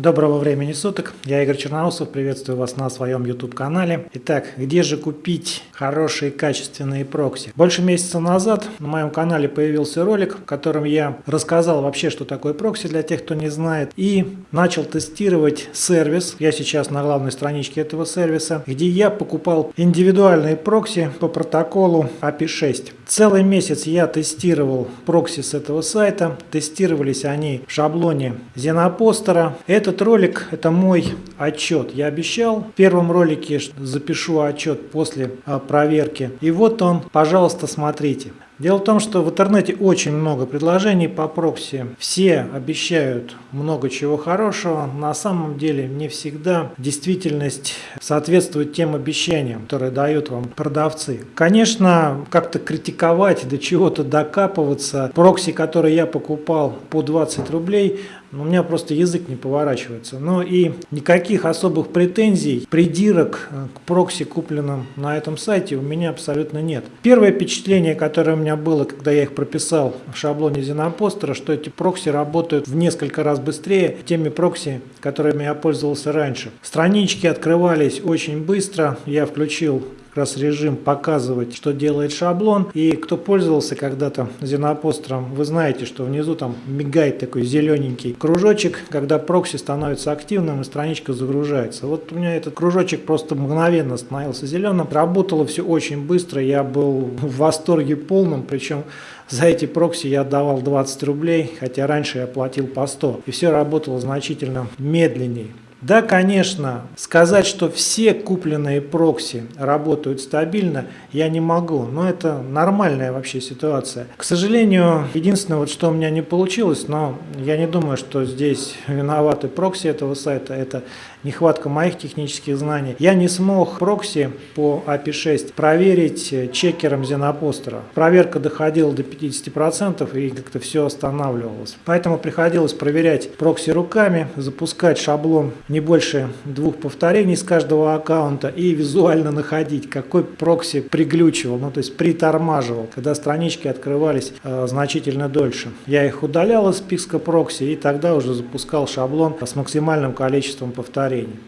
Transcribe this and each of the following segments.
Доброго времени суток, я Игорь Черноусов, приветствую вас на своем YouTube канале. Итак, где же купить хорошие качественные прокси? Больше месяца назад на моем канале появился ролик, в котором я рассказал вообще, что такое прокси для тех, кто не знает, и начал тестировать сервис. Я сейчас на главной страничке этого сервиса, где я покупал индивидуальные прокси по протоколу IPv6. Целый месяц я тестировал прокси с этого сайта, тестировались они в шаблоне ZennoPoster а. Это этот ролик – это мой отчет. Я обещал в первом ролике запишу отчет после а, проверки. И вот он, пожалуйста, смотрите. Дело в том, что в интернете очень много предложений по прокси. Все обещают много чего хорошего. На самом деле не всегда действительность соответствует тем обещаниям, которые дают вам продавцы. Конечно, как-то критиковать, до чего-то докапываться. Прокси, которые я покупал по 20 рублей, у меня просто язык не поворачивается. Но и никаких особых претензий, придирок к прокси, купленным на этом сайте, у меня абсолютно нет. Первое впечатление, которое у меня было, когда я их прописал в шаблоне ZennoPoster а, что эти прокси работают в несколько раз быстрее теми прокси, которыми я пользовался раньше. Странички открывались очень быстро. Я включил как раз режим показывать, что делает шаблон. И кто пользовался когда-то ZennoPoster ом, вы знаете, что внизу там мигает такой зелененький кружочек, когда прокси становится активным и страничка загружается. Вот у меня этот кружочек просто мгновенно становился зеленым. Работало все очень быстро, я был в восторге полном, причем за эти прокси я отдавал 20 рублей, хотя раньше я платил по 100. И все работало значительно медленнее. Да, конечно, сказать, что все купленные прокси работают стабильно, я не могу, но это нормальная вообще ситуация. К сожалению, единственное, вот что у меня не получилось, но я не думаю, что здесь виноваты прокси этого сайта, это нехватка моих технических знаний. Я не смог прокси по IPv6 проверить чекером ZennoPoster а. Проверка доходила до 50% и как-то все останавливалось. Поэтому приходилось проверять прокси руками, запускать шаблон не больше двух повторений с каждого аккаунта и визуально находить, какой прокси приглючивал, ну то есть притормаживал, когда странички открывались э, значительно дольше. Я их удалял из списка прокси и тогда уже запускал шаблон с максимальным количеством повторений.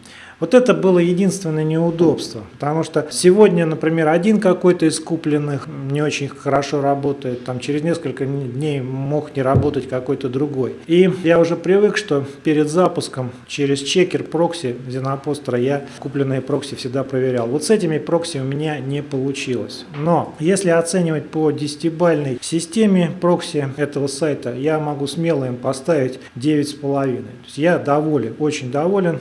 Вот это было единственное неудобство, потому что сегодня, например, один какой-то из купленных не очень хорошо работает, там через несколько дней мог не работать какой-то другой. И я уже привык, что перед запуском через чекер прокси ZennoPoster а я купленные прокси всегда проверял. Вот с этими прокси у меня не получилось. Но если оценивать по 10-бальной системе прокси этого сайта, я могу смело им поставить 9,5. То есть я доволен, очень доволен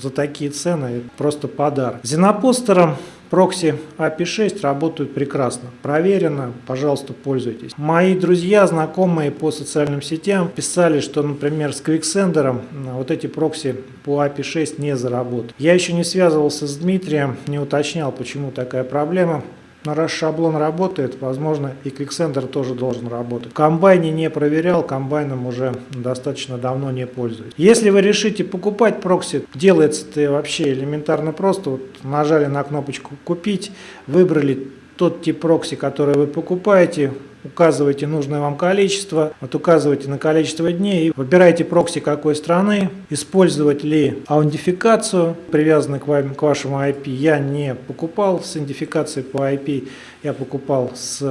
за такие цены просто подарок. Зенопостером Прокси API 6 работают прекрасно, проверено, пожалуйста, пользуйтесь. Мои друзья, знакомые по социальным сетям писали, что, например, с Quicksender вот эти прокси по API 6 не заработают. Я еще не связывался с Дмитрием, не уточнял, почему такая проблема. Раз шаблон работает, возможно и Quicksender тоже должен работать. В комбайне не проверял, комбайном уже достаточно давно не пользуюсь. Если вы решите покупать прокси, делается это вообще элементарно просто. Вот нажали на кнопочку «Купить», выбрали тот тип прокси, который вы покупаете, указываете нужное вам количество, вот указываете на количество дней и выбираете прокси какой страны, использовать ли аутентификацию, привязанную к, вам, к вашему IP. Я не покупал с идентификацией по IP, я покупал с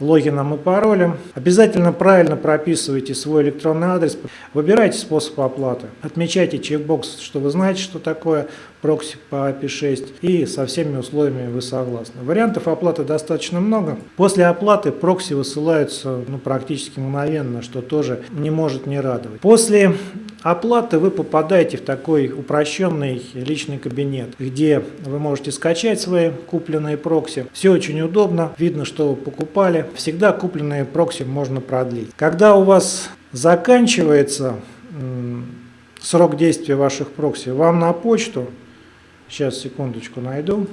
логином и паролем. Обязательно правильно прописывайте свой электронный адрес, выбирайте способ оплаты, отмечайте чекбокс, что вы знаете, что такое прокси по API 6 и со всеми условиями вы согласны. Вариантов оплаты достаточно много. После оплаты прокси высылаются ну, практически мгновенно, что тоже не может не радовать. После оплаты вы попадаете в такой упрощенный личный кабинет, где вы можете скачать свои купленные прокси. Все очень удобно, видно, что вы покупали. Всегда купленные прокси можно продлить. Когда у вас заканчивается срок действия ваших прокси, вам на почту, сейчас секундочку найду,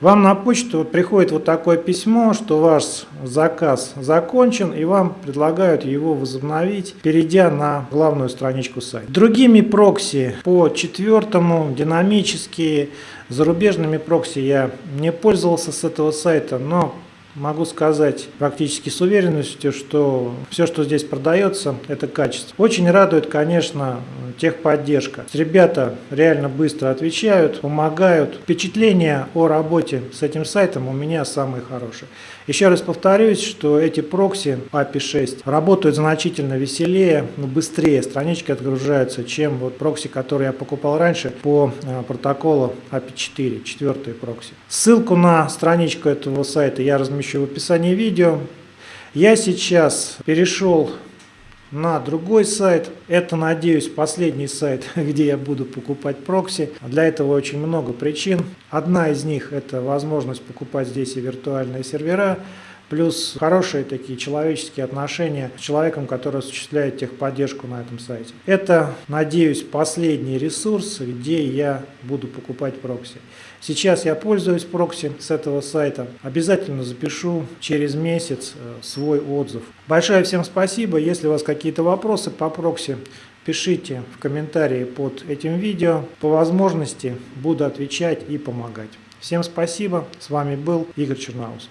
вам на почту приходит вот такое письмо, что ваш заказ закончен, и вам предлагают его возобновить, перейдя на главную страничку сайта. Другими прокси по четвертому, динамические, зарубежными прокси я не пользовался с этого сайта, но могу сказать практически с уверенностью, что все, что здесь продается, это качество. Очень радует, конечно, техподдержка. Ребята реально быстро отвечают, помогают. Впечатление о работе с этим сайтом у меня самые хорошие. Еще раз повторюсь, что эти прокси API 6 работают значительно веселее, быстрее странички отгружаются, чем вот прокси, которые я покупал раньше по э, протоколу API 4, четвертый прокси. Ссылку на страничку этого сайта я размещу в описании видео. Я сейчас перешел на другой сайт. Это, надеюсь, последний сайт, где я буду покупать прокси. Для этого очень много причин. Одна из них – это возможность покупать здесь и виртуальные сервера, плюс хорошие такие человеческие отношения с человеком, который осуществляет техподдержку на этом сайте. Это, надеюсь, последний ресурс, где я буду покупать прокси. Сейчас я пользуюсь прокси с этого сайта. Обязательно запишу через месяц э, свой отзыв. Большое всем спасибо. Если у вас какие-то вопросы по прокси, пишите в комментарии под этим видео. По возможности буду отвечать и помогать. Всем спасибо. С вами был Игорь Черноусов.